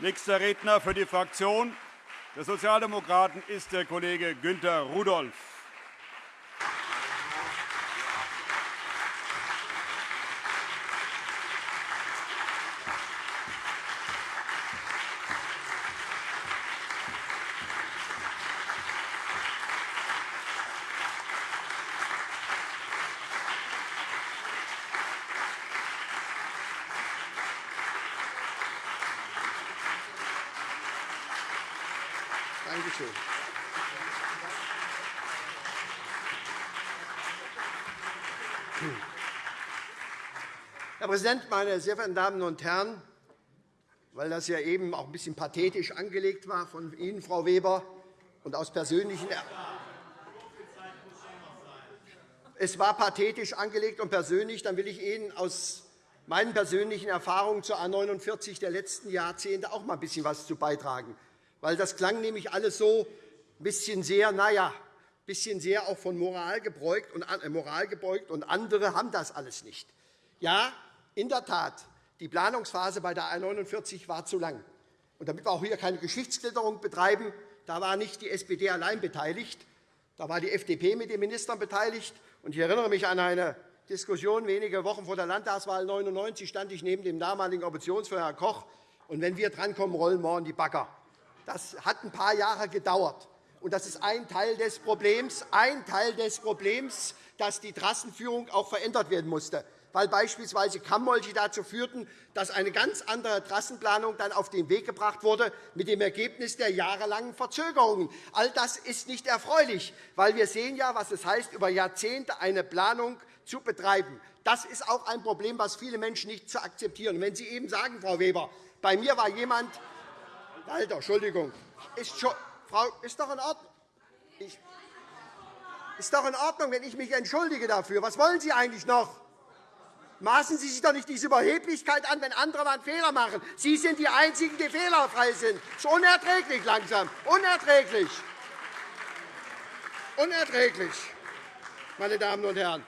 Nächster Redner für die Fraktion der Sozialdemokraten ist der Kollege Günter Rudolph. Dankeschön. Herr Präsident, meine sehr verehrten Damen und Herren! Weil das ja eben auch ein bisschen pathetisch angelegt war von Ihnen, Frau Weber, und aus persönlichen es war pathetisch angelegt und persönlich, dann will ich Ihnen aus meinen persönlichen Erfahrungen zur A 49 der letzten Jahrzehnte auch mal ein bisschen etwas zu beitragen weil das klang nämlich alles so ein bisschen sehr, naja, ein bisschen sehr auch von Moral gebeugt, und, äh, Moral gebeugt, und andere haben das alles nicht. Ja, in der Tat, die Planungsphase bei der A 49 war zu lang. Und damit wir auch hier keine Geschichtsklitterung betreiben, da war nicht die SPD allein beteiligt, da war die FDP mit den Ministern beteiligt. Ich erinnere mich an eine Diskussion wenige Wochen vor der Landtagswahl 1999 stand ich neben dem damaligen Oppositionsführer Herr Koch. Und wenn wir drankommen, rollen morgen die Bagger. Das hat ein paar Jahre gedauert. Und das ist ein Teil des Problems, ein Teil des Problems, dass die Trassenführung auch verändert werden musste, weil beispielsweise Kammmolche dazu führten, dass eine ganz andere Trassenplanung dann auf den Weg gebracht wurde, mit dem Ergebnis der jahrelangen Verzögerungen. All das ist nicht erfreulich, weil wir sehen ja, was es heißt, über Jahrzehnte eine Planung zu betreiben. Das ist auch ein Problem, das viele Menschen nicht zu akzeptieren. Wenn Sie eben sagen, Frau Weber, bei mir war jemand, Alter, Entschuldigung. Ist, schon, Frau, ist doch in Ordnung. Ich, ist doch in Ordnung, wenn ich mich entschuldige dafür. Was wollen Sie eigentlich noch? Maßen Sie sich doch nicht diese Überheblichkeit an, wenn andere mal einen Fehler machen. Sie sind die Einzigen, die fehlerfrei sind. Das ist unerträglich langsam. Unerträglich. Unerträglich, meine Damen und Herren.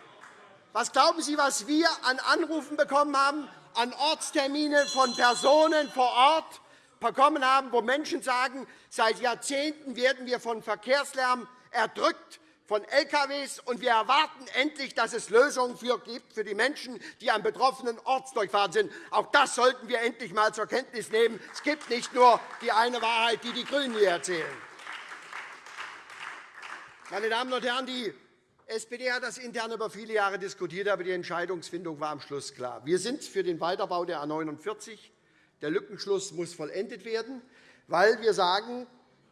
Was glauben Sie, was wir an Anrufen bekommen haben, an Ortstermine von Personen vor Ort, bekommen haben, wo Menschen sagen, seit Jahrzehnten werden wir von Verkehrslärm erdrückt, von LKWs, und wir erwarten endlich, dass es Lösungen gibt für die Menschen, die am betroffenen Ortsdurchfahren sind. Auch das sollten wir endlich einmal zur Kenntnis nehmen. Es gibt nicht nur die eine Wahrheit, die die GRÜNEN hier erzählen. Meine Damen und Herren, die SPD hat das intern über viele Jahre diskutiert, aber die Entscheidungsfindung war am Schluss klar. Wir sind für den Weiterbau der A 49 der Lückenschluss muss vollendet werden, weil wir sagen,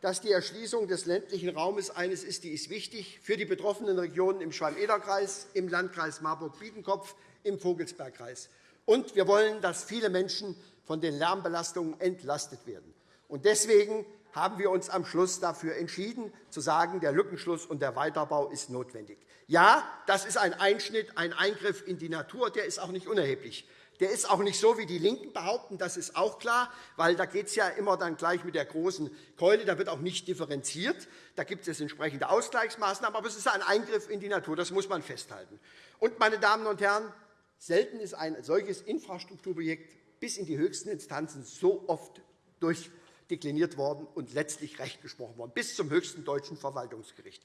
dass die Erschließung des ländlichen Raumes eines ist, die ist wichtig für die betroffenen Regionen im Schwalm-Eder-Kreis, im Landkreis Marburg-Biedenkopf, im Vogelsbergkreis. Und wir wollen, dass viele Menschen von den Lärmbelastungen entlastet werden. Deswegen haben wir uns am Schluss dafür entschieden, zu sagen, der Lückenschluss und der Weiterbau ist notwendig. Ja, das ist ein Einschnitt, ein Eingriff in die Natur, der ist auch nicht unerheblich. Der ist auch nicht so, wie die LINKEN behaupten, das ist auch klar, weil da geht es ja immer dann gleich mit der großen Keule, da wird auch nicht differenziert. Da gibt es entsprechende Ausgleichsmaßnahmen, aber es ist ein Eingriff in die Natur, das muss man festhalten. Und, meine Damen und Herren, selten ist ein solches Infrastrukturprojekt bis in die höchsten Instanzen so oft durchdekliniert worden und letztlich Recht gesprochen worden, bis zum höchsten deutschen Verwaltungsgericht.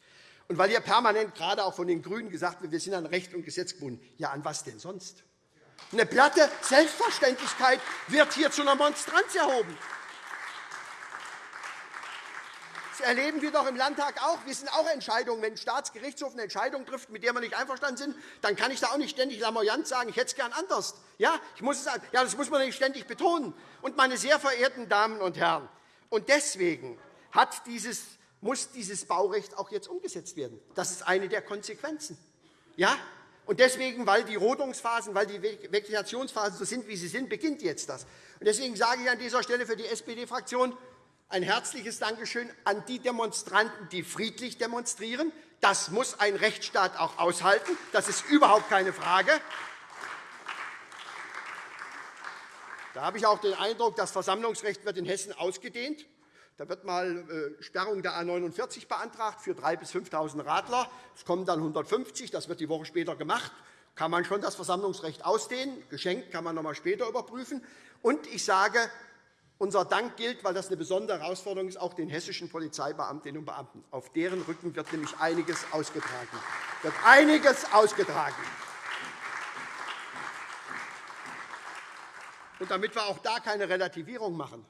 Und weil hier permanent gerade auch von den GRÜNEN gesagt wird, wir sind an Recht und Gesetz gebunden, ja, an was denn sonst? Eine platte Selbstverständlichkeit wird hier zu einer Monstranz erhoben. Das erleben wir doch im Landtag auch. Wir sind auch Entscheidungen. Wenn ein Staatsgerichtshof eine Entscheidung trifft, mit der wir nicht einverstanden sind, dann kann ich da auch nicht ständig lamoyant sagen, ich hätte es gern anders. Ja, ich muss es, ja, das muss man nicht ständig betonen. Und, meine sehr verehrten Damen und Herren, und deswegen dieses, muss dieses Baurecht auch jetzt umgesetzt werden. Das ist eine der Konsequenzen. Ja, und deswegen, weil die Rodungsphasen, weil die Vegetationsphasen so sind, wie sie sind, beginnt jetzt das. Und deswegen sage ich an dieser Stelle für die SPD-Fraktion ein herzliches Dankeschön an die Demonstranten, die friedlich demonstrieren. Das muss ein Rechtsstaat auch aushalten. Das ist überhaupt keine Frage. Da habe ich auch den Eindruck, das Versammlungsrecht wird in Hessen ausgedehnt. Da wird mal äh, Sperrung der A 49 beantragt für 3.000 bis 5.000 Radler. Es kommen dann 150. Das wird die Woche später gemacht. Kann man schon das Versammlungsrecht ausdehnen. Geschenkt kann man noch einmal später überprüfen. Und ich sage, Unser Dank gilt, weil das eine besondere Herausforderung ist, auch den hessischen Polizeibeamtinnen und Beamten. Auf deren Rücken wird nämlich einiges ausgetragen. Wird einiges ausgetragen. Und damit wir auch da keine Relativierung machen,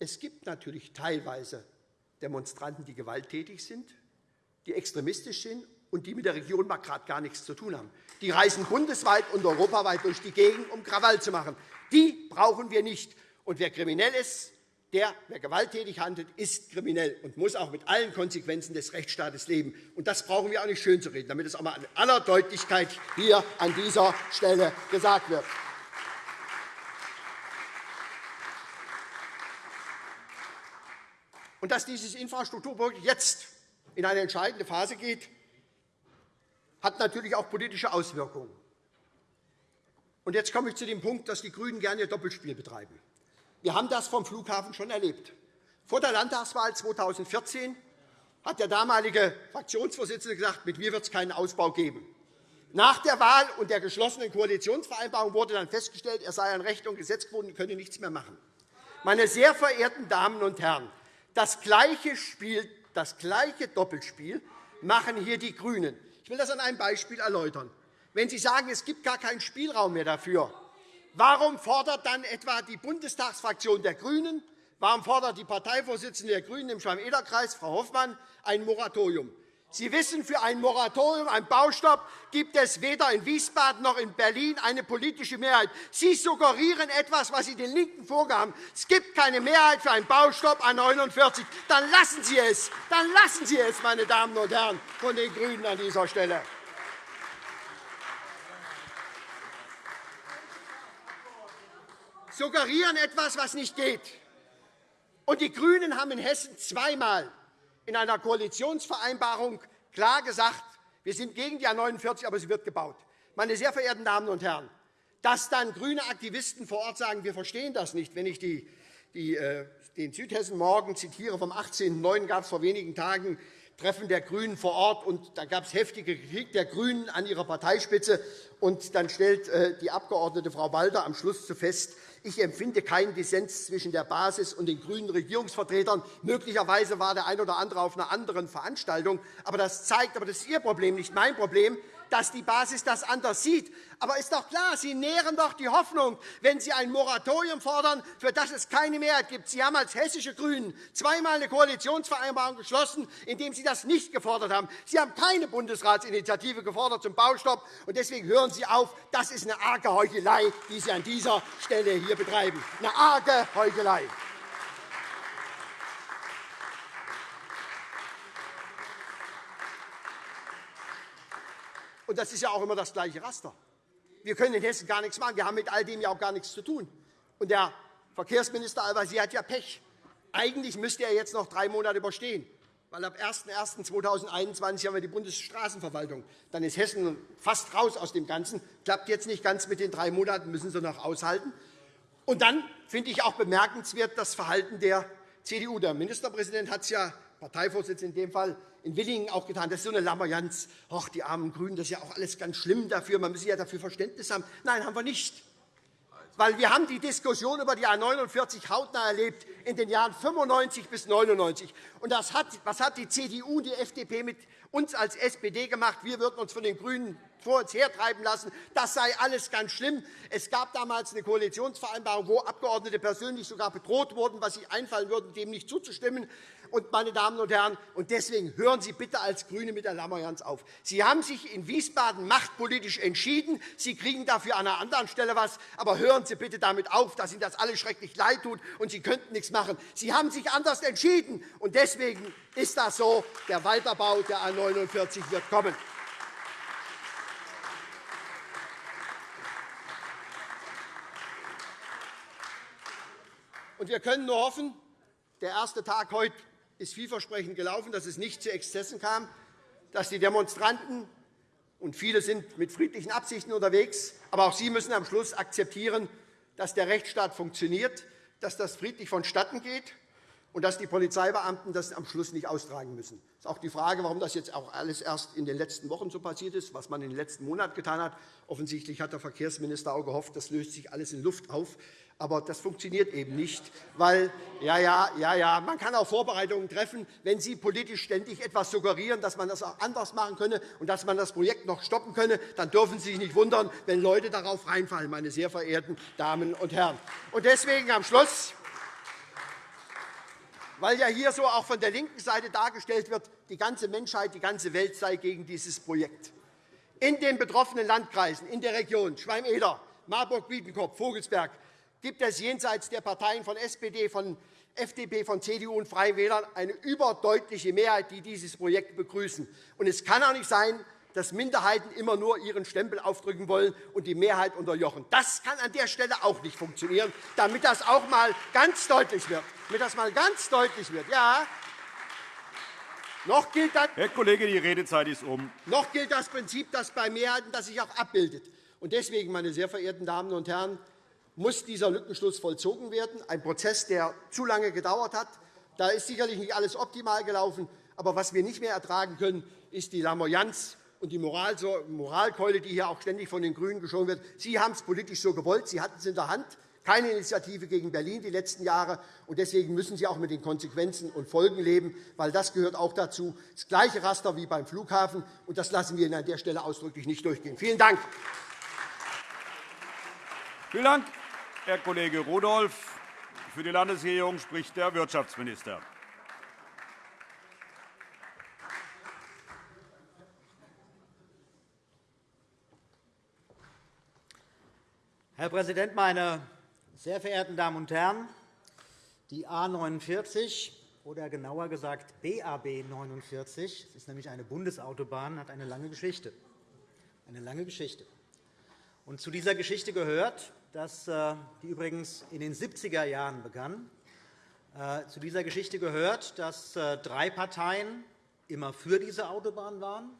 es gibt natürlich teilweise Demonstranten, die gewalttätig sind, die extremistisch sind und die mit der Region gerade gar nichts zu tun haben. Die reisen bundesweit und europaweit durch die Gegend, um Krawall zu machen. Die brauchen wir nicht. Und wer kriminell ist, der, wer gewalttätig handelt, ist kriminell und muss auch mit allen Konsequenzen des Rechtsstaates leben. Und das brauchen wir auch nicht schön zu reden, damit es auch einmal in aller Deutlichkeit hier an dieser Stelle gesagt wird. Und dass dieses Infrastrukturprojekt jetzt in eine entscheidende Phase geht, hat natürlich auch politische Auswirkungen. Und jetzt komme ich zu dem Punkt, dass die GRÜNEN gerne ihr Doppelspiel betreiben. Wir haben das vom Flughafen schon erlebt. Vor der Landtagswahl 2014 hat der damalige Fraktionsvorsitzende gesagt, mit mir wird es keinen Ausbau geben. Nach der Wahl und der geschlossenen Koalitionsvereinbarung wurde dann festgestellt, er sei an Recht und Gesetz gebunden und könne nichts mehr machen. Meine sehr verehrten Damen und Herren, das gleiche, Spiel, das gleiche Doppelspiel machen hier die GRÜNEN. Ich will das an einem Beispiel erläutern. Wenn Sie sagen, es gibt gar keinen Spielraum mehr dafür, Warum fordert dann etwa die Bundestagsfraktion der GRÜNEN, warum fordert die Parteivorsitzende der GRÜNEN im Schwamm-Eder-Kreis, Frau Hoffmann, ein Moratorium? Sie wissen, für ein Moratorium, einen Baustopp, gibt es weder in Wiesbaden noch in Berlin eine politische Mehrheit. Sie suggerieren etwas, was Sie den LINKEN vorgaben. Es gibt keine Mehrheit für einen Baustopp an 49. Dann lassen Sie es. Dann lassen Sie es, meine Damen und Herren von den GRÜNEN an dieser Stelle. suggerieren etwas, was nicht geht. Und die GRÜNEN haben in Hessen zweimal in einer Koalitionsvereinbarung klar gesagt, wir sind gegen die A 49, aber sie wird gebaut. Meine sehr verehrten Damen und Herren, dass dann grüne Aktivisten vor Ort sagen, wir verstehen das nicht, wenn ich die, die, äh, den Südhessen Morgen zitiere, vom 18.09. gab es vor wenigen Tagen Treffen der GRÜNEN vor Ort, und da gab es heftige Kritik der GRÜNEN an ihrer Parteispitze. Und dann stellt äh, die Abgeordnete Frau Walter am Schluss zu fest, ich empfinde keinen Dissens zwischen der Basis und den grünen Regierungsvertretern. Möglicherweise war der eine oder andere auf einer anderen Veranstaltung. Aber das zeigt, aber das ist Ihr Problem, nicht mein Problem, dass die Basis das anders sieht. Aber ist doch klar, Sie nähren doch die Hoffnung, wenn Sie ein Moratorium fordern, für das es keine Mehrheit gibt. Sie haben als hessische GRÜNEN zweimal eine Koalitionsvereinbarung geschlossen, in dem Sie das nicht gefordert haben. Sie haben keine Bundesratsinitiative gefordert zum Baustopp. Und deswegen hören Sie auf. Das ist eine arge Heuchelei, die Sie an dieser Stelle hier betreiben. Eine arge Heuchelei. Und das ist ja auch immer das gleiche Raster. Wir können in Hessen gar nichts machen. Wir haben mit all dem ja auch gar nichts zu tun. Und der Verkehrsminister Al-Wazir hat ja Pech. Eigentlich müsste er jetzt noch drei Monate überstehen. Weil ab 01.01.2021 haben wir die Bundesstraßenverwaltung. Dann ist Hessen fast raus aus dem Ganzen. Klappt jetzt nicht ganz mit den drei Monaten, müssen Sie noch aushalten. Und dann finde ich auch bemerkenswert das Verhalten der CDU. Der Ministerpräsident hat es ja, Parteivorsitzender in dem Fall, in Willingen auch getan. Das ist so eine Lamoyanz. Ach, die armen GRÜNEN, das ist ja auch alles ganz schlimm dafür. Man muss ja dafür Verständnis haben. Nein, haben wir nicht. Weil wir haben die Diskussion über die A 49 hautnah erlebt in den Jahren 95 bis 99. Und das hat, was hat die CDU und die FDP mit uns als SPD gemacht? Wir würden uns von den GRÜNEN vor uns hertreiben lassen. Das sei alles ganz schlimm. Es gab damals eine Koalitionsvereinbarung, wo Abgeordnete persönlich sogar bedroht wurden, was sie einfallen würden, dem nicht zuzustimmen. Und, meine Damen und Herren, und deswegen hören Sie bitte als GRÜNE mit der Lammerjans auf. Sie haben sich in Wiesbaden machtpolitisch entschieden. Sie kriegen dafür an einer anderen Stelle etwas. Aber hören Sie bitte damit auf, dass Ihnen das alles schrecklich leid tut und Sie könnten nichts machen. Sie haben sich anders entschieden. Und deswegen ist das so. Der Weiterbau der A 49 wird kommen. Wir können nur hoffen, der erste Tag heute ist vielversprechend gelaufen, dass es nicht zu Exzessen kam, dass die Demonstranten und viele sind mit friedlichen Absichten unterwegs, aber auch sie müssen am Schluss akzeptieren, dass der Rechtsstaat funktioniert, dass das friedlich vonstatten geht. Und dass die Polizeibeamten das am Schluss nicht austragen müssen. Das ist auch die Frage, warum das jetzt auch alles erst in den letzten Wochen so passiert ist, was man in den letzten Monaten getan hat. Offensichtlich hat der Verkehrsminister auch gehofft, das löst sich alles in Luft auf. Aber das funktioniert eben nicht, weil ja, ja, ja, ja, man kann auch Vorbereitungen treffen, wenn Sie politisch ständig etwas suggerieren, dass man das auch anders machen könne und dass man das Projekt noch stoppen könne, dann dürfen Sie sich nicht wundern, wenn Leute darauf reinfallen, meine sehr verehrten Damen und Herren. Und deswegen am Schluss weil ja hier so auch von der linken Seite dargestellt wird, die ganze Menschheit, die ganze Welt sei gegen dieses Projekt. In den betroffenen Landkreisen, in der Region Schwalm-Eder, Marburg-Biedenkopf, Vogelsberg gibt es jenseits der Parteien von SPD, von FDP, von CDU und Freien Wählern eine überdeutliche Mehrheit, die dieses Projekt begrüßen. Und es kann auch nicht sein, dass Minderheiten immer nur ihren Stempel aufdrücken wollen und die Mehrheit unterjochen. Das kann an der Stelle auch nicht funktionieren, damit das auch einmal ganz deutlich wird. Damit das mal ganz deutlich wird. Ja, noch gilt das, Herr Kollege, die Redezeit ist um. Noch gilt das Prinzip, das bei Mehrheiten das sich auch abbildet. Und deswegen, meine sehr verehrten Damen und Herren, muss dieser Lückenschluss vollzogen werden. Ein Prozess, der zu lange gedauert hat. Da ist sicherlich nicht alles optimal gelaufen. Aber was wir nicht mehr ertragen können, ist die Lamoyanz und die Moralkeule, die hier auch ständig von den GRÜNEN geschoben wird. Sie haben es politisch so gewollt. Sie hatten es in der Hand. Keine Initiative gegen Berlin die letzten Jahre. Und deswegen müssen Sie auch mit den Konsequenzen und Folgen leben, weil das gehört auch dazu. Das gleiche Raster wie beim Flughafen. Und das lassen wir Ihnen an der Stelle ausdrücklich nicht durchgehen. Vielen Dank. Vielen Dank, Herr Kollege Rudolph. Für die Landesregierung spricht der Wirtschaftsminister. Herr Präsident, meine sehr verehrten Damen und Herren! Die A 49 oder genauer gesagt BAB 49, das ist nämlich eine Bundesautobahn, hat eine lange Geschichte. Eine lange Geschichte. Und zu dieser Geschichte gehört, dass äh, die übrigens in den 70er Jahren begann. Äh, zu dieser Geschichte gehört, dass äh, drei Parteien immer für diese Autobahn waren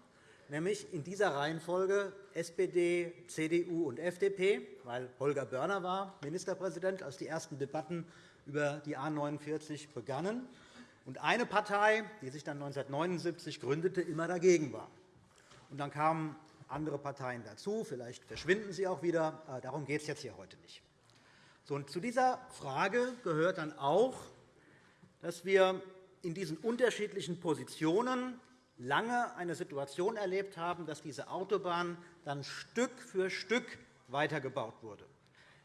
nämlich in dieser Reihenfolge SPD, CDU und FDP, weil Holger Börner war Ministerpräsident, als die ersten Debatten über die A 49 begannen, und eine Partei, die sich dann 1979 gründete, immer dagegen war. Und dann kamen andere Parteien dazu. Vielleicht verschwinden sie auch wieder. Darum geht es jetzt hier heute nicht. So, und zu dieser Frage gehört dann auch, dass wir in diesen unterschiedlichen Positionen lange eine Situation erlebt haben, dass diese Autobahn dann Stück für Stück weitergebaut wurde.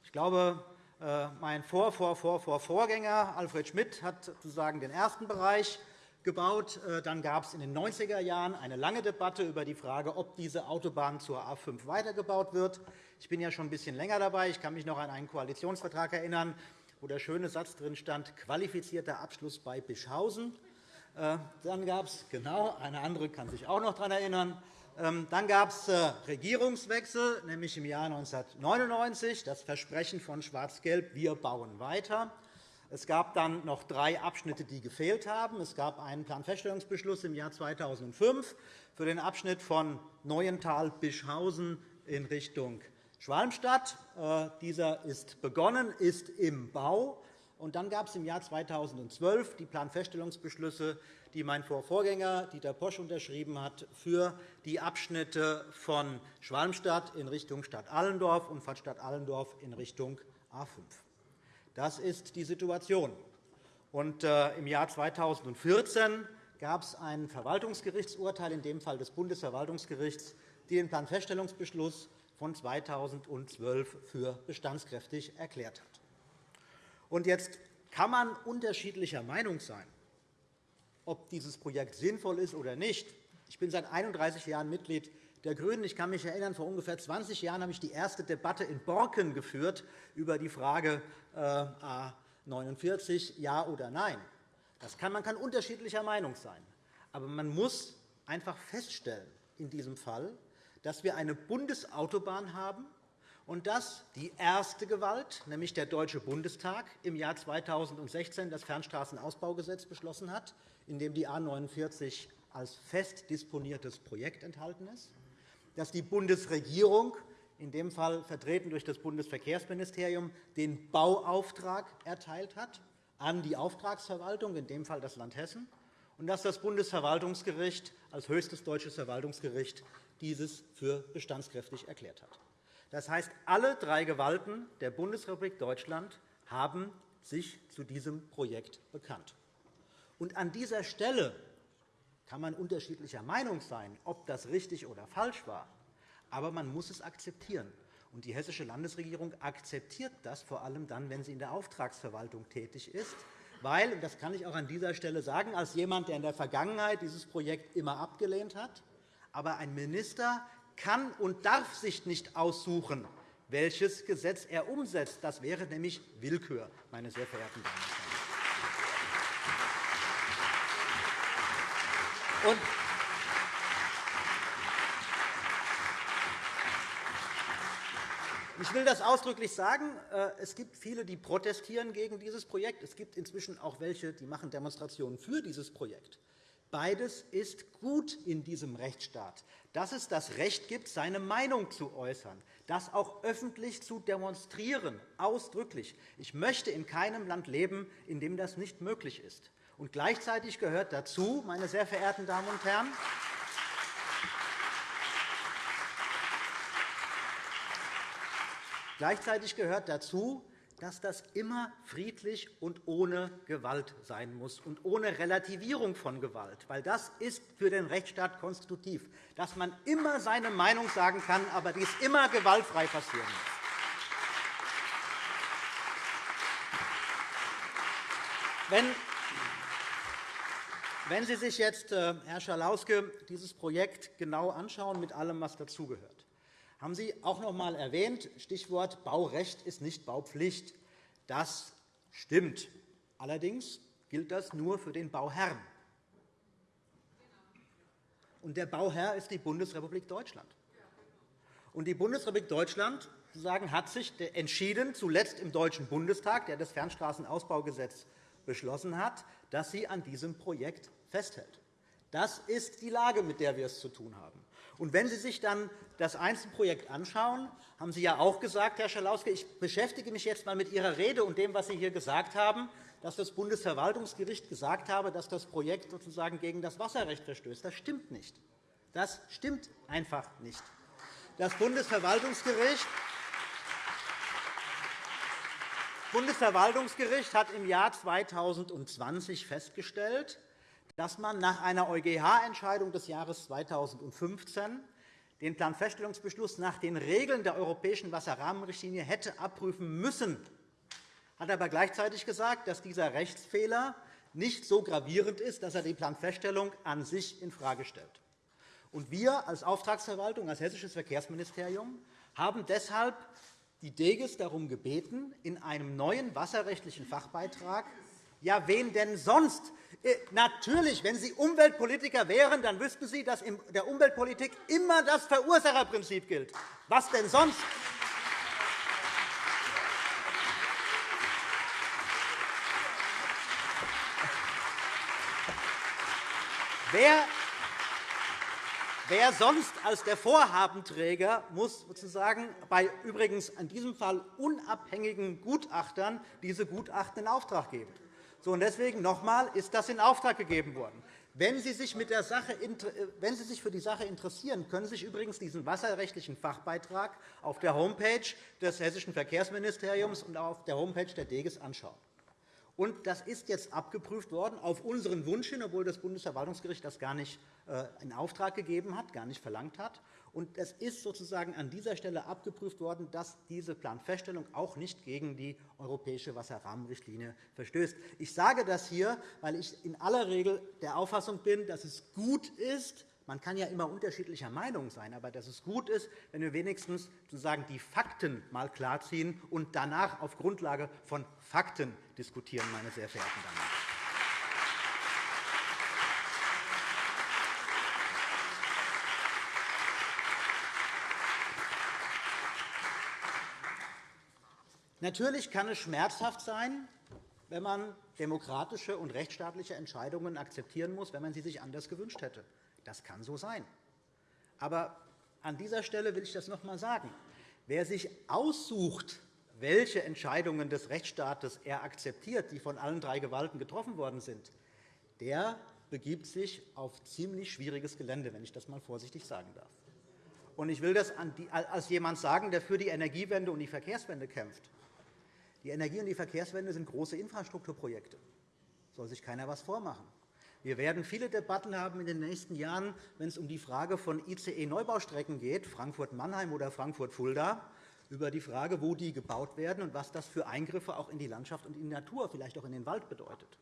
Ich glaube, äh, mein Vor -Vor -Vor -Vor Vorgänger Alfred Schmidt hat sozusagen den ersten Bereich gebaut. Äh, dann gab es in den 90er Jahren eine lange Debatte über die Frage, ob diese Autobahn zur A 5 weitergebaut wird. Ich bin ja schon ein bisschen länger dabei. Ich kann mich noch an einen Koalitionsvertrag erinnern, wo der schöne Satz drin stand, qualifizierter Abschluss bei Bischhausen. Äh, dann gab es, genau, eine andere kann sich auch noch daran erinnern, ähm, dann gab es äh, Regierungswechsel, nämlich im Jahr 1999, das Versprechen von Schwarz-Gelb, wir bauen weiter. Es gab dann noch drei Abschnitte, die gefehlt haben. Es gab einen Planfeststellungsbeschluss im Jahr 2005 für den Abschnitt von Neuental-Bischhausen in Richtung Schwalmstadt. Äh, dieser ist begonnen, ist im Bau. Und dann gab es im Jahr 2012 die Planfeststellungsbeschlüsse, die mein Vorvorgänger Dieter Posch unterschrieben hat, für die Abschnitte von Schwalmstadt in Richtung Stadt Allendorf und von Stadt Allendorf in Richtung A 5. Das ist die Situation. Und, äh, Im Jahr 2014 gab es ein Verwaltungsgerichtsurteil, in dem Fall des Bundesverwaltungsgerichts, die den Planfeststellungsbeschluss von 2012 für bestandskräftig erklärt hat. Und jetzt kann man unterschiedlicher Meinung sein, ob dieses Projekt sinnvoll ist oder nicht. Ich bin seit 31 Jahren Mitglied der GRÜNEN. Ich kann mich erinnern, vor ungefähr 20 Jahren habe ich die erste Debatte in Borken geführt über die Frage äh, A 49, ja oder nein. Das kann, man kann unterschiedlicher Meinung sein. Aber man muss einfach feststellen in diesem Fall, dass wir eine Bundesautobahn haben, und dass die erste Gewalt, nämlich der Deutsche Bundestag, im Jahr 2016 das Fernstraßenausbaugesetz beschlossen hat, in dem die A 49 als fest disponiertes Projekt enthalten ist, dass die Bundesregierung, in dem Fall vertreten durch das Bundesverkehrsministerium, den Bauauftrag erteilt hat an die Auftragsverwaltung, in dem Fall das Land Hessen, und dass das Bundesverwaltungsgericht als höchstes deutsches Verwaltungsgericht dieses für bestandskräftig erklärt hat. Das heißt, alle drei Gewalten der Bundesrepublik Deutschland haben sich zu diesem Projekt bekannt. Und an dieser Stelle kann man unterschiedlicher Meinung sein, ob das richtig oder falsch war. Aber man muss es akzeptieren. Und die Hessische Landesregierung akzeptiert das vor allem dann, wenn sie in der Auftragsverwaltung tätig ist. Weil, und das kann ich auch an dieser Stelle sagen, als jemand, der in der Vergangenheit dieses Projekt immer abgelehnt hat, aber ein Minister kann und darf sich nicht aussuchen, welches Gesetz er umsetzt. Das wäre nämlich Willkür, meine sehr verehrten Damen und Herren. Ich will das ausdrücklich sagen. Äh, es gibt viele, die protestieren gegen dieses Projekt. Es gibt inzwischen auch welche, die machen Demonstrationen für dieses Projekt. Beides ist gut in diesem Rechtsstaat, dass es das Recht gibt, seine Meinung zu äußern, das auch öffentlich zu demonstrieren, ausdrücklich. Ich möchte in keinem Land leben, in dem das nicht möglich ist. Und gleichzeitig gehört dazu, meine sehr verehrten Damen und Herren, Gleichzeitig gehört dazu, dass das immer friedlich und ohne Gewalt sein muss und ohne Relativierung von Gewalt. Weil das ist für den Rechtsstaat konstitutiv, dass man immer seine Meinung sagen kann, aber dies immer gewaltfrei passieren muss. Wenn wenn Sie sich jetzt, äh, Herr Schalauske, dieses Projekt genau anschauen, mit allem, was dazugehört, haben Sie auch noch einmal erwähnt, Stichwort Baurecht ist nicht Baupflicht. Das stimmt. Allerdings gilt das nur für den Bauherrn. Und der Bauherr ist die Bundesrepublik Deutschland. Und die Bundesrepublik Deutschland hat sich entschieden, zuletzt im Deutschen Bundestag, der das Fernstraßenausbaugesetz beschlossen hat, dass sie an diesem Projekt festhält. Das ist die Lage, mit der wir es zu tun haben. Und wenn Sie sich dann das Einzelprojekt anschauen, haben Sie ja auch gesagt, Herr Schalauske, ich beschäftige mich jetzt einmal mit Ihrer Rede und dem, was Sie hier gesagt haben, dass das Bundesverwaltungsgericht gesagt habe, dass das Projekt sozusagen gegen das Wasserrecht verstößt. Das stimmt nicht. Das stimmt einfach nicht. Das Bundesverwaltungsgericht Bundesverwaltungsgericht hat im Jahr 2020 festgestellt, dass man nach einer EuGH-Entscheidung des Jahres 2015 den Planfeststellungsbeschluss nach den Regeln der Europäischen Wasserrahmenrichtlinie hätte abprüfen müssen, hat aber gleichzeitig gesagt, dass dieser Rechtsfehler nicht so gravierend ist, dass er die Planfeststellung an sich infrage stellt. wir als Auftragsverwaltung, als Hessisches Verkehrsministerium, haben deshalb die DEGES darum gebeten, in einem neuen wasserrechtlichen Fachbeitrag ja, wen denn sonst? Äh, natürlich, wenn Sie Umweltpolitiker wären, dann wüssten Sie, dass in der Umweltpolitik immer das Verursacherprinzip gilt. Was denn sonst? Wer Wer sonst als der Vorhabenträger muss sozusagen bei übrigens in diesem Fall unabhängigen Gutachtern diese Gutachten in Auftrag geben? So, und deswegen noch einmal ist das in Auftrag gegeben worden. Wenn Sie, sich mit der Sache, wenn Sie sich für die Sache interessieren, können Sie sich übrigens diesen wasserrechtlichen Fachbeitrag auf der Homepage des Hessischen Verkehrsministeriums und auf der Homepage der DEGES anschauen. Und das ist jetzt abgeprüft worden auf unseren Wunsch hin, obwohl das Bundesverwaltungsgericht das gar nicht äh, in Auftrag gegeben hat, gar nicht verlangt hat. Und es ist sozusagen an dieser Stelle abgeprüft worden, dass diese Planfeststellung auch nicht gegen die europäische Wasserrahmenrichtlinie verstößt. Ich sage das hier, weil ich in aller Regel der Auffassung bin, dass es gut ist, man kann ja immer unterschiedlicher Meinung sein, aber dass es gut ist, wenn wir wenigstens sozusagen die Fakten mal klarziehen und danach auf Grundlage von Fakten diskutieren, meine sehr verehrten Damen und Herren. Natürlich kann es schmerzhaft sein, wenn man demokratische und rechtsstaatliche Entscheidungen akzeptieren muss, wenn man sie sich anders gewünscht hätte. Das kann so sein. Aber an dieser Stelle will ich das noch einmal sagen. Wer sich aussucht, welche Entscheidungen des Rechtsstaates er akzeptiert, die von allen drei Gewalten getroffen worden sind, der begibt sich auf ziemlich schwieriges Gelände, wenn ich das einmal vorsichtig sagen darf. ich will das als jemand sagen, der für die Energiewende und die Verkehrswende kämpft. Die Energie- und die Verkehrswende sind große Infrastrukturprojekte. Da soll sich keiner etwas vormachen. Wir werden viele Debatten haben in den nächsten Jahren, wenn es um die Frage von ICE-Neubaustrecken geht, Frankfurt-Mannheim oder Frankfurt-Fulda, über die Frage, wo die gebaut werden und was das für Eingriffe auch in die Landschaft und in die Natur, vielleicht auch in den Wald bedeutet.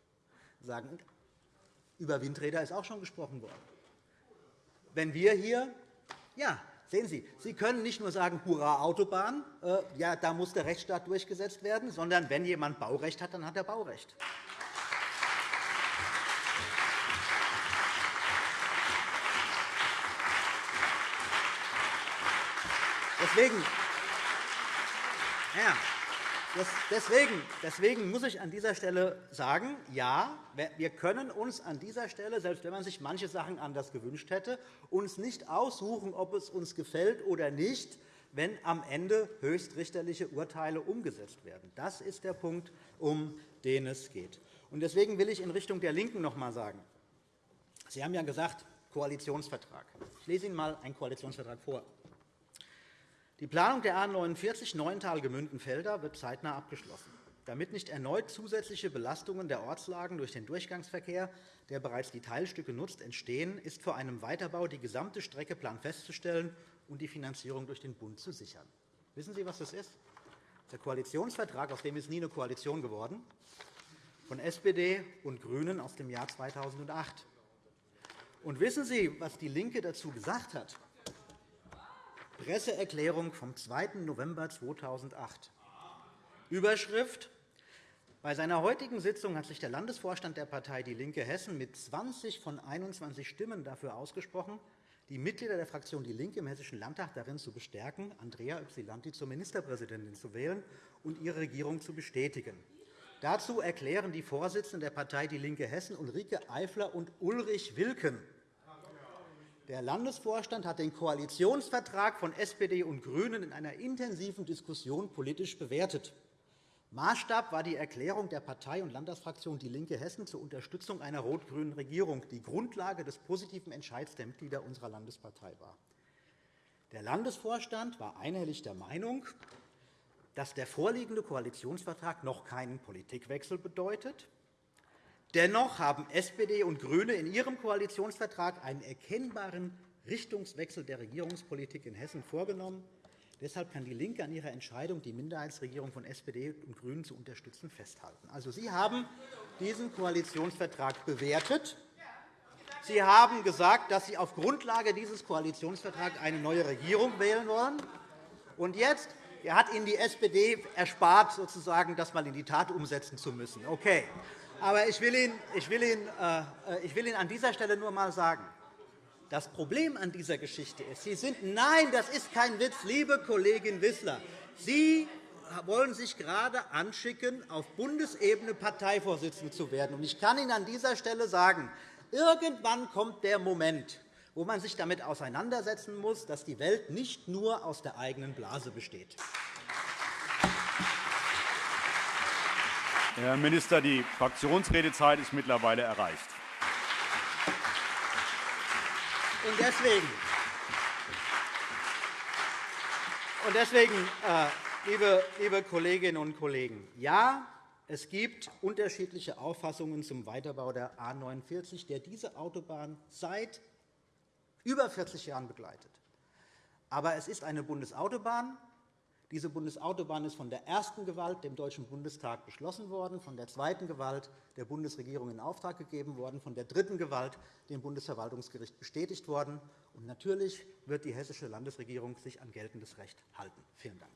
Sagen, über Windräder ist auch schon gesprochen worden. Wenn wir hier, ja, sehen Sie, Sie können nicht nur sagen, Hurra, Autobahn, äh, ja, da muss der Rechtsstaat durchgesetzt werden, sondern wenn jemand Baurecht hat, dann hat er Baurecht. Deswegen, ja, Deswegen, deswegen muss ich an dieser Stelle sagen, ja, wir können uns an dieser Stelle, selbst wenn man sich manche Sachen anders gewünscht hätte, uns nicht aussuchen, ob es uns gefällt oder nicht, wenn am Ende höchstrichterliche Urteile umgesetzt werden. Das ist der Punkt, um den es geht. Deswegen will ich in Richtung der LINKEN noch einmal sagen, Sie haben ja gesagt, Koalitionsvertrag. Ich lese Ihnen einmal einen Koalitionsvertrag vor. Die Planung der A 49 Neuental-Gemünden-Felder wird zeitnah abgeschlossen. Damit nicht erneut zusätzliche Belastungen der Ortslagen durch den Durchgangsverkehr, der bereits die Teilstücke nutzt, entstehen, ist vor einem Weiterbau die gesamte Strecke festzustellen und die Finanzierung durch den Bund zu sichern. Wissen Sie, was das ist? Der Koalitionsvertrag, aus dem ist nie eine Koalition geworden, von SPD und GRÜNEN aus dem Jahr 2008. Und wissen Sie, was DIE LINKE dazu gesagt hat? Presseerklärung vom 2. November 2008. Überschrift bei seiner heutigen Sitzung hat sich der Landesvorstand der Partei DIE LINKE Hessen mit 20 von 21 Stimmen dafür ausgesprochen, die Mitglieder der Fraktion DIE LINKE im Hessischen Landtag darin zu bestärken, Andrea Ypsilanti zur Ministerpräsidentin zu wählen und ihre Regierung zu bestätigen. Dazu erklären die Vorsitzenden der Partei DIE LINKE Hessen Ulrike Eifler und Ulrich Wilken der Landesvorstand hat den Koalitionsvertrag von SPD und GRÜNEN in einer intensiven Diskussion politisch bewertet. Maßstab war die Erklärung der Partei- und Landtagsfraktion DIE LINKE Hessen zur Unterstützung einer rot-grünen Regierung, die Grundlage des positiven Entscheids der Mitglieder unserer Landespartei war. Der Landesvorstand war einhellig der Meinung, dass der vorliegende Koalitionsvertrag noch keinen Politikwechsel bedeutet, Dennoch haben SPD und GRÜNE in ihrem Koalitionsvertrag einen erkennbaren Richtungswechsel der Regierungspolitik in Hessen vorgenommen. Deshalb kann DIE LINKE an ihrer Entscheidung, die Minderheitsregierung von SPD und GRÜNEN zu unterstützen, festhalten. Also, Sie haben diesen Koalitionsvertrag bewertet. Sie haben gesagt, dass Sie auf Grundlage dieses Koalitionsvertrags eine neue Regierung wählen wollen. Und jetzt hat Ihnen die SPD erspart, sozusagen, das einmal in die Tat umsetzen zu müssen. Okay. Aber ich will, Ihnen, ich, will Ihnen, äh, ich will Ihnen an dieser Stelle nur einmal sagen, das Problem an dieser Geschichte ist, Sie sind, nein, das ist kein Witz, liebe Kollegin Wissler, Sie wollen sich gerade anschicken, auf Bundesebene Parteivorsitzende zu werden. Ich kann Ihnen an dieser Stelle sagen, irgendwann kommt der Moment, wo man sich damit auseinandersetzen muss, dass die Welt nicht nur aus der eigenen Blase besteht. Herr Minister, die Fraktionsredezeit ist mittlerweile erreicht. Und deswegen, und deswegen äh, liebe, liebe Kolleginnen und Kollegen, ja, es gibt unterschiedliche Auffassungen zum Weiterbau der A 49, der diese Autobahn seit über 40 Jahren begleitet. Aber es ist eine Bundesautobahn, diese Bundesautobahn ist von der ersten Gewalt, dem Deutschen Bundestag, beschlossen worden, von der zweiten Gewalt der Bundesregierung in Auftrag gegeben worden, von der dritten Gewalt dem Bundesverwaltungsgericht bestätigt worden. Und natürlich wird die hessische Landesregierung sich an geltendes Recht halten. Vielen Dank.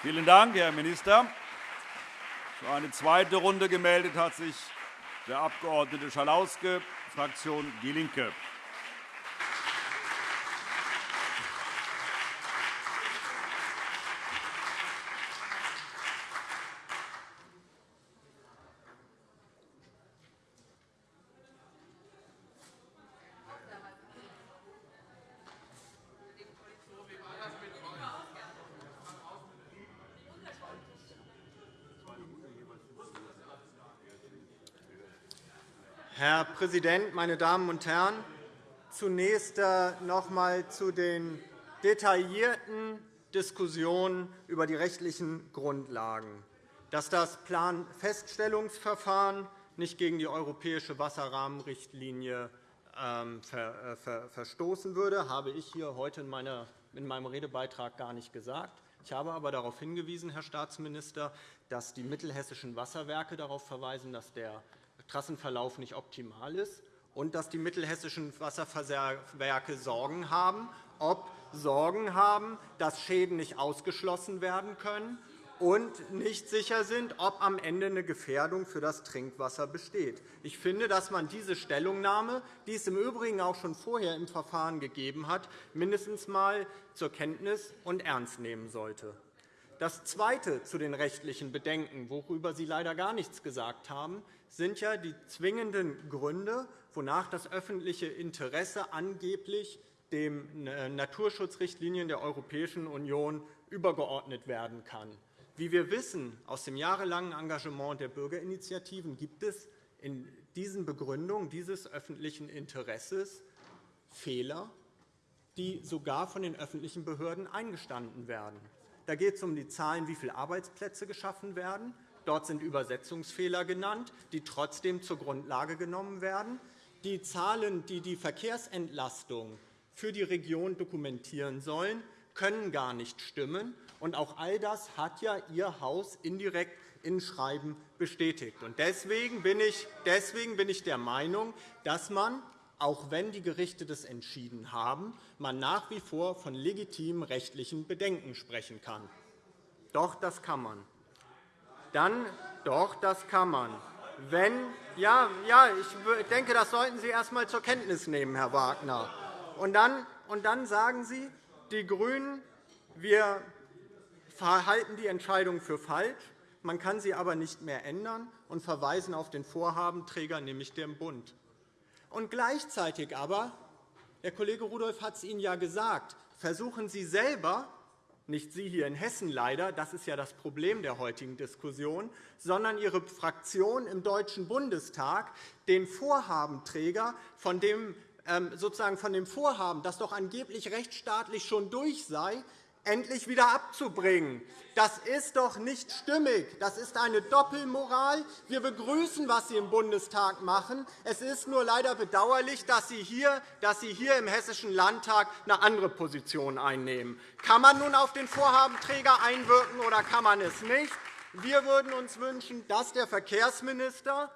Vielen Dank, Herr Minister. Für eine zweite Runde gemeldet hat sich der Abg. Schalauske, Fraktion DIE LINKE. Herr Präsident, meine Damen und Herren! Zunächst äh, noch einmal zu den detaillierten Diskussionen über die rechtlichen Grundlagen. Dass das Planfeststellungsverfahren nicht gegen die europäische Wasserrahmenrichtlinie ähm, äh, verstoßen würde, habe ich hier heute in meinem Redebeitrag gar nicht gesagt. Ich habe aber darauf hingewiesen, Herr Staatsminister, dass die mittelhessischen Wasserwerke darauf verweisen, dass der Trassenverlauf nicht optimal ist und dass die mittelhessischen Wasserverwerke Sorgen haben, ob Sorgen haben, dass Schäden nicht ausgeschlossen werden können und nicht sicher sind, ob am Ende eine Gefährdung für das Trinkwasser besteht. Ich finde, dass man diese Stellungnahme, die es im Übrigen auch schon vorher im Verfahren gegeben hat, mindestens einmal zur Kenntnis und ernst nehmen sollte. Das Zweite zu den rechtlichen Bedenken, worüber Sie leider gar nichts gesagt haben, sind ja die zwingenden Gründe, wonach das öffentliche Interesse angeblich den äh, Naturschutzrichtlinien der Europäischen Union übergeordnet werden kann. Wie wir wissen aus dem jahrelangen Engagement der Bürgerinitiativen gibt es in diesen Begründungen dieses öffentlichen Interesses Fehler, die sogar von den öffentlichen Behörden eingestanden werden. Da geht es um die Zahlen, wie viele Arbeitsplätze geschaffen werden. Dort sind Übersetzungsfehler genannt, die trotzdem zur Grundlage genommen werden. Die Zahlen, die die Verkehrsentlastung für die Region dokumentieren sollen, können gar nicht stimmen. Und auch all das hat ja Ihr Haus indirekt in Schreiben bestätigt. Deswegen bin ich, deswegen bin ich der Meinung, dass man, auch wenn die Gerichte das entschieden haben, man nach wie vor von legitimen rechtlichen Bedenken sprechen kann. Doch, das kann man. Dann, doch, das kann man. Wenn, ja, ja, ich denke, das sollten Sie erst einmal zur Kenntnis nehmen, Herr Wagner. Und dann, und dann sagen Sie, die GRÜNEN, wir halten die Entscheidung für falsch, man kann sie aber nicht mehr ändern und verweisen auf den Vorhabenträger, nämlich den Bund. Und gleichzeitig aber, der Kollege Rudolph hat es Ihnen ja gesagt, versuchen Sie selber, nicht Sie hier in Hessen leider, das ist ja das Problem der heutigen Diskussion, sondern Ihre Fraktion im Deutschen Bundestag, den Vorhabenträger, von dem, ähm, sozusagen von dem Vorhaben, das doch angeblich rechtsstaatlich schon durch sei, endlich wieder abzubringen. Das ist doch nicht stimmig. Das ist eine Doppelmoral. Wir begrüßen, was Sie im Bundestag machen. Es ist nur leider bedauerlich, dass Sie hier, dass Sie hier im Hessischen Landtag eine andere Position einnehmen. Kann man nun auf den Vorhabenträger einwirken oder kann man es nicht? Wir würden uns wünschen, dass der Verkehrsminister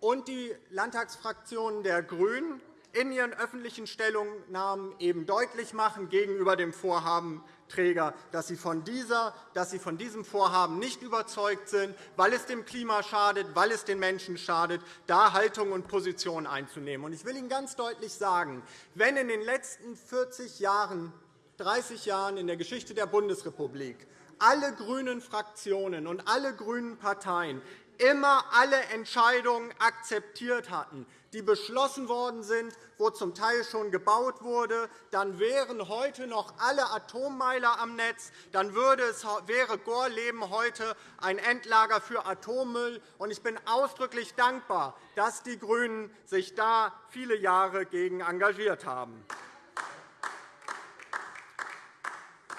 und die Landtagsfraktionen der GRÜNEN in ihren öffentlichen Stellungnahmen eben deutlich machen gegenüber dem Vorhabenträger, dass sie, von dieser, dass sie von diesem Vorhaben nicht überzeugt sind, weil es dem Klima schadet, weil es den Menschen schadet, da Haltung und Position einzunehmen. Ich will Ihnen ganz deutlich sagen, wenn in den letzten 40 Jahren, 30 Jahren in der Geschichte der Bundesrepublik alle grünen Fraktionen und alle grünen Parteien immer alle Entscheidungen akzeptiert hatten, die beschlossen worden sind, wo zum Teil schon gebaut wurde, dann wären heute noch alle Atommeiler am Netz, dann würde es, wäre Gorleben heute ein Endlager für Atommüll. Ich bin ausdrücklich dankbar, dass die GRÜNEN sich da viele Jahre gegen engagiert haben.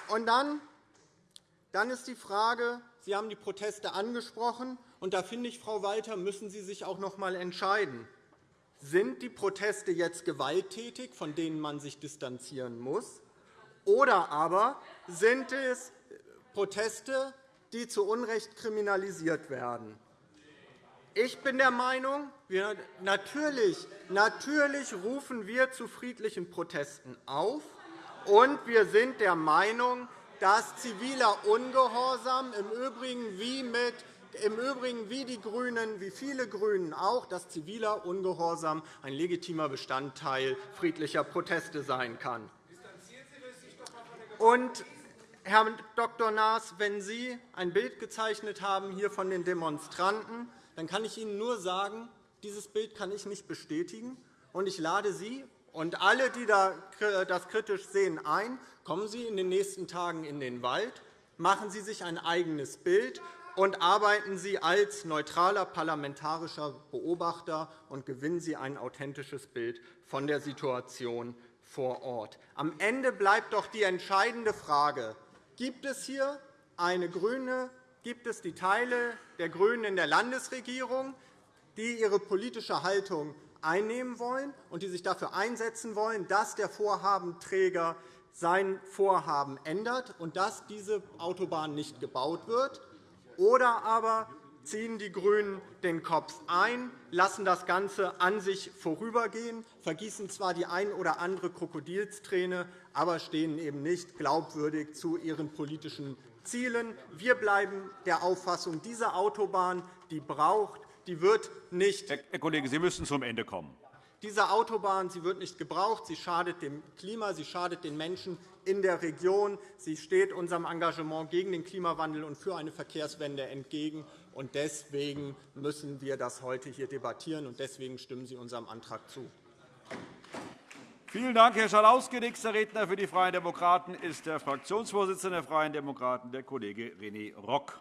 Und dann, dann ist die Frage, Sie haben die Proteste angesprochen, und da finde ich, Frau Walter, müssen Sie sich auch noch einmal entscheiden. Sind die Proteste jetzt gewalttätig, von denen man sich distanzieren muss, oder aber sind es Proteste, die zu Unrecht kriminalisiert werden? Ich bin der Meinung, wir, natürlich, natürlich rufen wir zu friedlichen Protesten auf, und wir sind der Meinung, dass ziviler Ungehorsam im Übrigen wie mit im Übrigen wie die GRÜNEN, wie viele GRÜNEN auch, dass ziviler Ungehorsam ein legitimer Bestandteil friedlicher Proteste sein kann. Und, Herr Dr. Naas, wenn Sie ein Bild gezeichnet haben hier von den Demonstranten, dann kann ich Ihnen nur sagen, dieses Bild kann ich nicht bestätigen. Und ich lade Sie und alle, die das kritisch sehen, ein, kommen Sie in den nächsten Tagen in den Wald, machen Sie sich ein eigenes Bild und arbeiten Sie als neutraler parlamentarischer Beobachter und gewinnen Sie ein authentisches Bild von der Situation vor Ort. Am Ende bleibt doch die entscheidende Frage, gibt es hier eine grüne, gibt es die Teile der GRÜNEN in der Landesregierung, die ihre politische Haltung einnehmen wollen und die sich dafür einsetzen wollen, dass der Vorhabenträger sein Vorhaben ändert und dass diese Autobahn nicht gebaut wird, oder aber ziehen die GRÜNEN den Kopf ein, lassen das Ganze an sich vorübergehen, vergießen zwar die ein oder andere Krokodilsträne, aber stehen eben nicht glaubwürdig zu ihren politischen Zielen. Wir bleiben der Auffassung, diese Autobahn die braucht, die wird nicht Herr Kollege, Sie müssen zum Ende kommen. Diese Autobahn sie wird nicht gebraucht. Sie schadet dem Klima, sie schadet den Menschen in der Region. Sie steht unserem Engagement gegen den Klimawandel und für eine Verkehrswende entgegen. Deswegen müssen wir das heute hier debattieren, und deswegen stimmen Sie unserem Antrag zu. Vielen Dank, Herr Schalauske. Nächster Redner für die Freien Demokraten ist der Fraktionsvorsitzende der Freien Demokraten, der Kollege René Rock.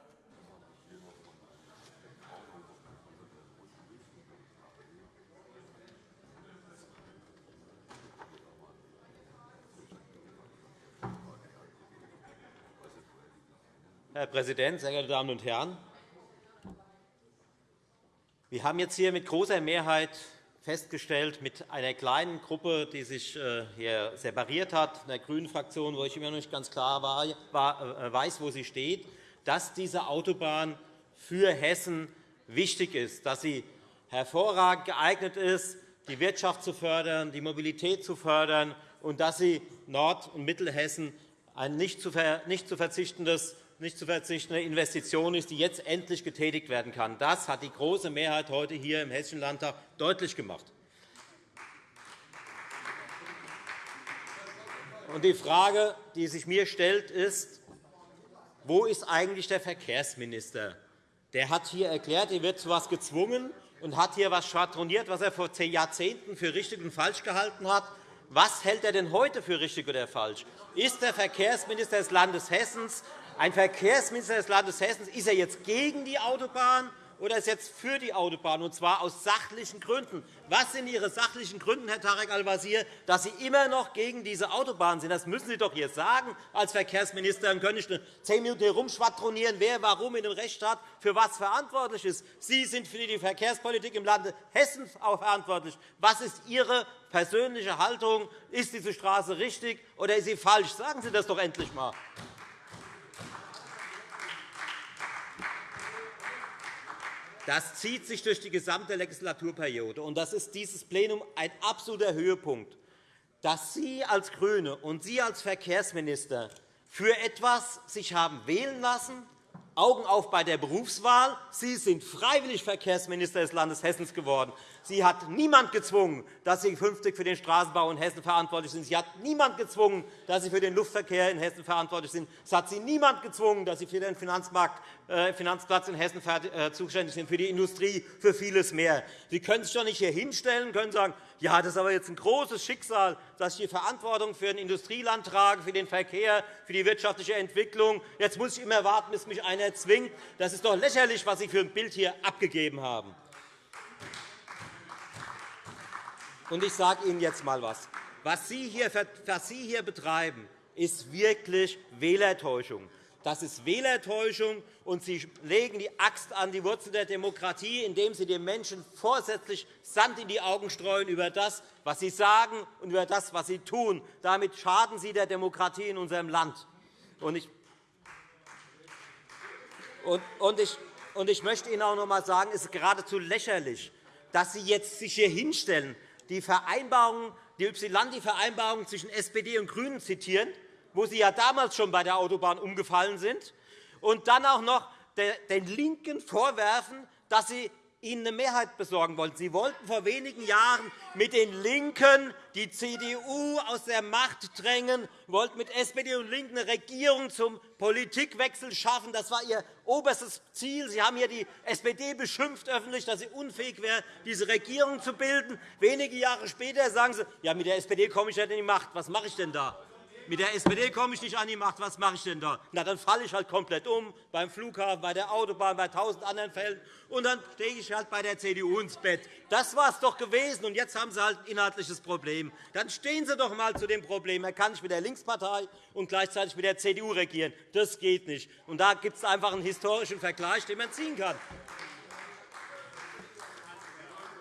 Herr Präsident, sehr geehrte Damen und Herren! Wir haben jetzt hier mit großer Mehrheit festgestellt, mit einer kleinen Gruppe, die sich äh, hier separiert hat, der grünen Fraktion, wo ich immer noch nicht ganz klar äh, weiß, wo sie steht, dass diese Autobahn für Hessen wichtig ist, dass sie hervorragend geeignet ist, die Wirtschaft zu fördern, die Mobilität zu fördern und dass sie Nord- und Mittelhessen ein nicht zu verzichtendes nicht zu verzichtende Investition ist, die jetzt endlich getätigt werden kann. Das hat die große Mehrheit heute hier im Hessischen Landtag deutlich gemacht. Die Frage, die sich mir stellt, ist, wo ist eigentlich der Verkehrsminister? Der hat hier erklärt, er wird zu etwas gezwungen und hat hier etwas schwadroniert, was er vor zehn Jahrzehnten für richtig und falsch gehalten hat. Was hält er denn heute für richtig oder falsch? Ist der Verkehrsminister des Landes Hessens ein Verkehrsminister des Landes Hessen, ist er jetzt gegen die Autobahn oder ist er jetzt für die Autobahn, und zwar aus sachlichen Gründen? Was sind Ihre sachlichen Gründe, Herr Tarek Al-Wazir, dass Sie immer noch gegen diese Autobahn sind? Das müssen Sie doch jetzt sagen als Verkehrsminister. Dann könnte ich zehn Minuten herumschwadronieren, wer warum in dem Rechtsstaat für was verantwortlich ist. Sie sind für die Verkehrspolitik im Lande Hessen verantwortlich. Was ist Ihre persönliche Haltung? Ist diese Straße richtig oder ist sie falsch? Sagen Sie das doch endlich einmal. Das zieht sich durch die gesamte Legislaturperiode. Und das ist dieses Plenum ein absoluter Höhepunkt, dass Sie als GRÜNE und Sie als Verkehrsminister für etwas sich haben wählen lassen, Augen auf bei der Berufswahl. Sie sind freiwillig Verkehrsminister des Landes Hessen geworden. Sie hat niemand gezwungen, dass Sie künftig für den Straßenbau in Hessen verantwortlich sind. Sie hat niemand gezwungen, dass Sie für den Luftverkehr in Hessen verantwortlich sind. Es hat Sie niemand gezwungen, dass Sie für den Finanzmarkt, Finanzplatz in Hessen äh, zuständig sind, für die Industrie, für vieles mehr. Sie können sich doch nicht hier hinstellen und sagen, ja, das ist aber jetzt ein großes Schicksal, dass ich die Verantwortung für ein Industrieland trage, für den Verkehr, für die wirtschaftliche Entwicklung. Jetzt muss ich immer warten, bis mich einer zwingt. Das ist doch lächerlich, was Sie für ein Bild hier abgegeben haben. Und ich sage Ihnen jetzt einmal etwas. Was Sie hier betreiben, ist wirklich Wählertäuschung. Das ist Wählertäuschung, und Sie legen die Axt an die Wurzel der Demokratie, indem Sie den Menschen vorsätzlich Sand in die Augen streuen über das, was Sie sagen und über das, was Sie tun. Damit schaden Sie der Demokratie in unserem Land. Und ich, möchte Ihnen auch noch einmal sagen, es ist geradezu lächerlich, dass Sie jetzt sich hier hinstellen die Vereinbarung, die Ypsilanti-Vereinbarung zwischen SPD und GRÜNEN zitieren, wo Sie ja damals schon bei der Autobahn umgefallen sind, und dann auch noch den LINKEN vorwerfen, dass sie ihnen eine Mehrheit besorgen wollten. Sie wollten vor wenigen Jahren mit den LINKEN die CDU aus der Macht drängen, wollten mit SPD und LINKEN eine Regierung zum Politikwechsel schaffen. Das war Ihr oberstes Ziel. Sie haben hier die SPD beschimpft öffentlich, dass sie unfähig wäre, diese Regierung zu bilden. Wenige Jahre später sagen Sie, ja, mit der SPD komme ich nicht in die Macht. Was mache ich denn da? Mit der SPD komme ich nicht an die Macht, was mache ich denn da? Na, dann falle ich halt komplett um, beim Flughafen, bei der Autobahn, bei tausend anderen Fällen, und dann stehe ich halt bei der CDU ins Bett. Das war es doch gewesen, und jetzt haben Sie halt ein inhaltliches Problem. Dann stehen Sie doch einmal zu dem Problem. Er kann nicht mit der Linkspartei und gleichzeitig mit der CDU regieren. Das geht nicht. Und da gibt es einfach einen historischen Vergleich, den man ziehen kann.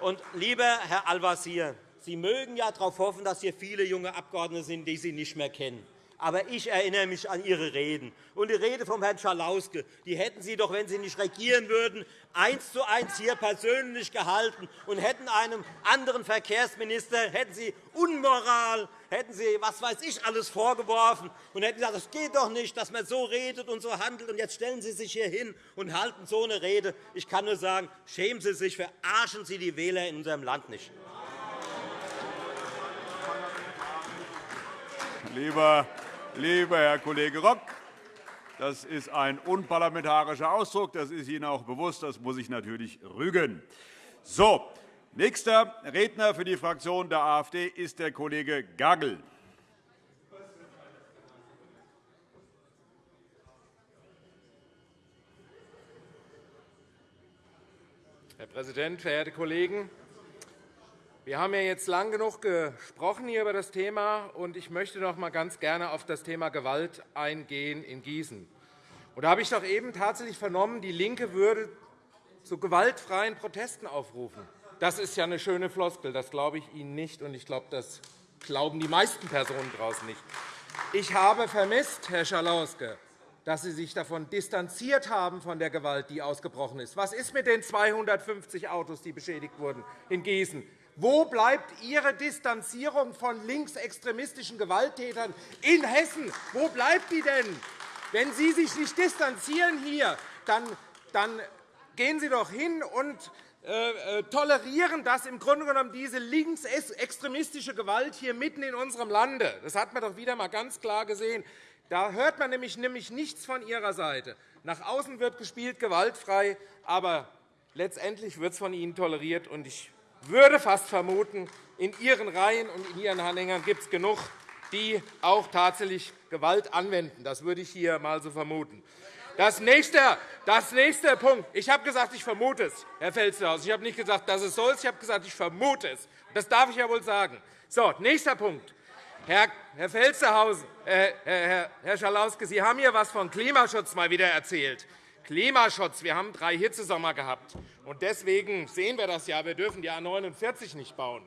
Und lieber Herr Al-Wazir, Sie mögen ja darauf hoffen, dass hier viele junge Abgeordnete sind, die Sie nicht mehr kennen. Aber ich erinnere mich an Ihre Reden. Und die Rede von Herrn Schalauske die hätten Sie doch, wenn Sie nicht regieren würden, eins zu eins hier persönlich gehalten und hätten einem anderen Verkehrsminister hätten Sie Unmoral, hätten Sie was weiß ich alles vorgeworfen und hätten gesagt, das geht doch nicht, dass man so redet und so handelt. Und jetzt stellen Sie sich hier hin und halten so eine Rede. Ich kann nur sagen, schämen Sie sich, verarschen Sie die Wähler in unserem Land nicht. Lieber, lieber Herr Kollege Rock, das ist ein unparlamentarischer Ausdruck. Das ist Ihnen auch bewusst. Das muss ich natürlich rügen. So, nächster Redner für die Fraktion der AfD ist der Kollege Gagel. Herr Präsident, verehrte Kollegen! Wir haben ja jetzt lang genug gesprochen hier über das Thema, und ich möchte noch einmal ganz gerne auf das Thema Gewalt eingehen in Gießen. Und da habe ich doch eben tatsächlich vernommen, die LINKE würde zu gewaltfreien Protesten aufrufen. Das ist ja eine schöne Floskel. Das glaube ich Ihnen nicht, und ich glaube, das glauben die meisten Personen draußen nicht. Ich habe vermisst, Herr Schalauske, dass Sie sich davon distanziert haben von der Gewalt, die ausgebrochen ist. Was ist mit den 250 Autos, die beschädigt wurden in Gießen? Wo bleibt Ihre Distanzierung von linksextremistischen Gewalttätern in Hessen? Wo bleibt die denn? Wenn Sie sich nicht distanzieren hier, dann, gehen Sie doch hin und äh, äh, tolerieren das im Grunde genommen diese linksextremistische Gewalt hier mitten in unserem Lande. Das hat man doch wieder einmal ganz klar gesehen. Da hört man nämlich, nämlich nichts von Ihrer Seite. Nach außen wird gespielt gewaltfrei, aber letztendlich wird es von Ihnen toleriert. Und ich würde fast vermuten, in Ihren Reihen und in Ihren Anhängern gibt es genug, die auch tatsächlich Gewalt anwenden. Das würde ich hier einmal so vermuten. Das nächste, das nächste Punkt. Ich habe gesagt, ich vermute es, Herr Felsthaus. Ich habe nicht gesagt, dass es so ist. Ich habe gesagt, ich vermute es. Das darf ich ja wohl sagen. So, nächster Punkt. Herr, Herr Felstehausen, äh, Herr, Herr Schalauske, Sie haben hier etwas von Klimaschutz mal wieder erzählt. Klimaschutz. Wir haben drei Hitzesommer gehabt. Und deswegen sehen wir das ja. Wir dürfen die A 49 nicht bauen.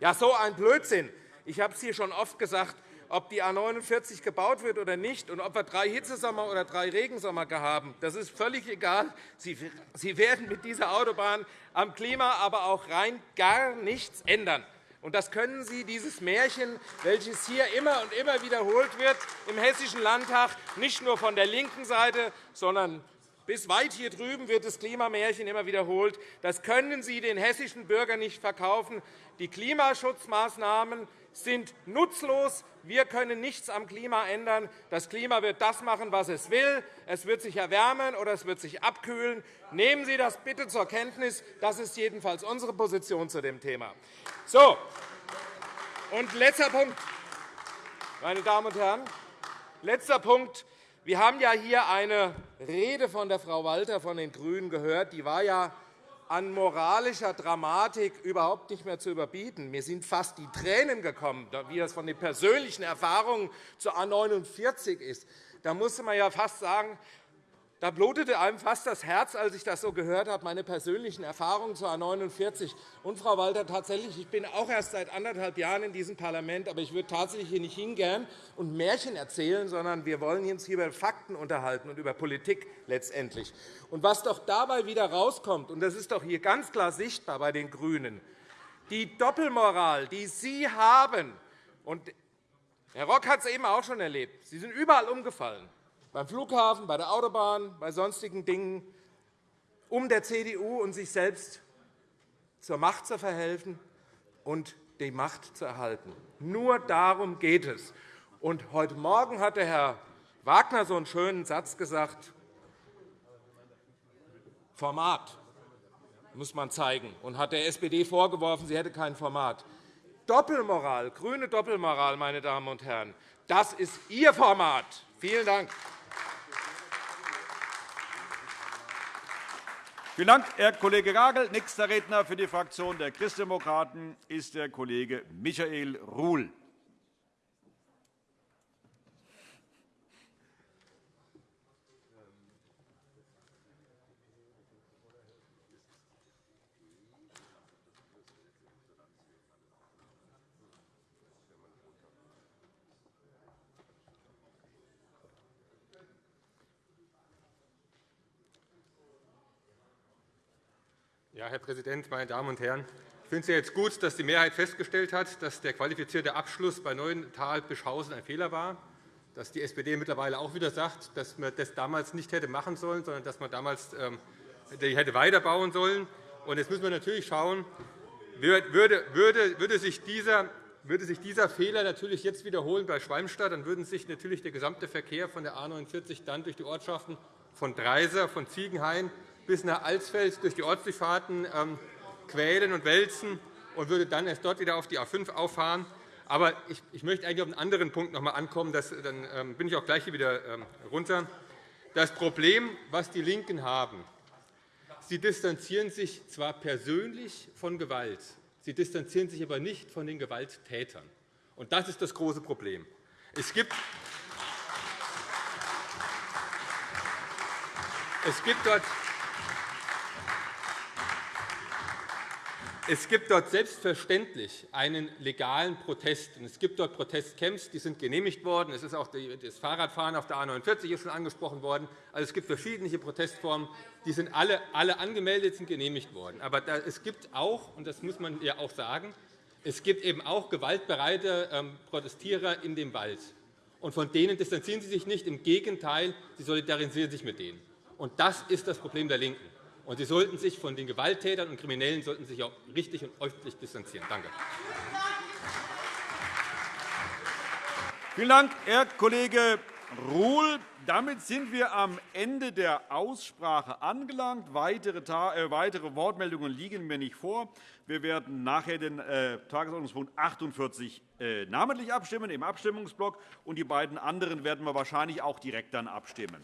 Ja, so ein Blödsinn. Ich habe es hier schon oft gesagt, ob die A 49 gebaut wird oder nicht und ob wir drei Hitzesommer oder drei Regensommer haben, das ist völlig egal. Sie werden mit dieser Autobahn am Klima aber auch rein gar nichts ändern. Und das können Sie, dieses Märchen, welches hier immer und immer wiederholt wird im Hessischen Landtag, nicht nur von der linken Seite, sondern bis weit hier drüben wird das Klimamärchen immer wiederholt. Das können Sie den hessischen Bürgern nicht verkaufen. Die Klimaschutzmaßnahmen sind nutzlos. Wir können nichts am Klima ändern. Das Klima wird das machen, was es will. Es wird sich erwärmen oder es wird sich abkühlen. Nehmen Sie das bitte zur Kenntnis. Das ist jedenfalls unsere Position zu dem Thema. So. Und letzter Punkt, meine Damen und Herren. Letzter Punkt. Wir haben ja hier eine Rede von der Frau Walter von den GRÜNEN gehört. Die war ja an moralischer Dramatik überhaupt nicht mehr zu überbieten. Mir sind fast die Tränen gekommen, wie das von den persönlichen Erfahrungen zur A 49 ist. Da musste man ja fast sagen, da blutete einem fast das Herz, als ich das so gehört habe, meine persönlichen Erfahrungen zur A 49. Und, Frau Walter, tatsächlich, ich bin auch erst seit anderthalb Jahren in diesem Parlament, aber ich würde tatsächlich hier nicht hingern und Märchen erzählen, sondern wir wollen uns hier über Fakten unterhalten und über Politik letztendlich. Und was doch dabei wieder rauskommt, und das ist doch hier ganz klar sichtbar bei den GRÜNEN, die Doppelmoral, die Sie haben, und Herr Rock hat es eben auch schon erlebt, Sie sind überall umgefallen beim Flughafen, bei der Autobahn, bei sonstigen Dingen, um der CDU und sich selbst zur Macht zu verhelfen und die Macht zu erhalten. Nur darum geht es. Und heute Morgen hat Herr Wagner so einen schönen Satz gesagt, Format muss man zeigen, und hat der SPD vorgeworfen, sie hätte kein Format. Doppelmoral, grüne Doppelmoral, meine Damen und Herren. Das ist Ihr Format. Vielen Dank. Vielen Dank, Herr Kollege Gagel. Nächster Redner für die Fraktion der Christdemokraten ist der Kollege Michael Ruhl. Herr Präsident, meine Damen und Herren! Ich finde es jetzt gut, dass die Mehrheit festgestellt hat, dass der qualifizierte Abschluss bei Neuental-Bischhausen ein Fehler war, dass die SPD mittlerweile auch wieder sagt, dass man das damals nicht hätte machen sollen, sondern dass man damals ähm, hätte weiterbauen sollen. Jetzt müssen wir natürlich schauen, würde, sich dieser, würde sich dieser Fehler natürlich jetzt wiederholen bei Schwalmstadt, dann würde sich natürlich der gesamte Verkehr von der A 49 dann durch die Ortschaften von Dreiser, von Ziegenhain bis nach Alsfeld durch die Ortsdurchfahrten ähm, quälen und wälzen und würde dann erst dort wieder auf die A 5 auffahren. Aber ich, möchte eigentlich auf einen anderen Punkt noch einmal ankommen. Das, dann ähm, bin ich auch gleich hier wieder ähm, runter. Das Problem, was die LINKEN haben, sie distanzieren sich zwar persönlich von Gewalt, sie distanzieren sich aber nicht von den Gewalttätern. Und das ist das große Problem. Es gibt es gibt dort Es gibt dort selbstverständlich einen legalen Protest. Es gibt dort Protestcamps, die sind genehmigt worden. Es ist auch das Fahrradfahren auf der A 49 ist schon angesprochen worden. Also, es gibt verschiedene Protestformen. Die sind alle, alle angemeldet, sind genehmigt worden. Aber es gibt auch, und das muss man ja auch sagen, es gibt eben auch gewaltbereite ähm, Protestierer in dem Wald. Und von denen distanzieren Sie sich nicht. Im Gegenteil, Sie solidarisieren sich mit denen. Und das ist das Problem der LINKEN. Und Sie sollten sich von den Gewalttätern und Kriminellen sollten sich auch richtig und öffentlich distanzieren. Danke. Vielen Dank, Herr Kollege Ruhl. Damit sind wir am Ende der Aussprache angelangt. Weitere, äh, weitere Wortmeldungen liegen mir nicht vor. Wir werden nachher den äh, Tagesordnungspunkt 48 äh, namentlich abstimmen im Abstimmungsblock, und die beiden anderen werden wir wahrscheinlich auch direkt dann abstimmen.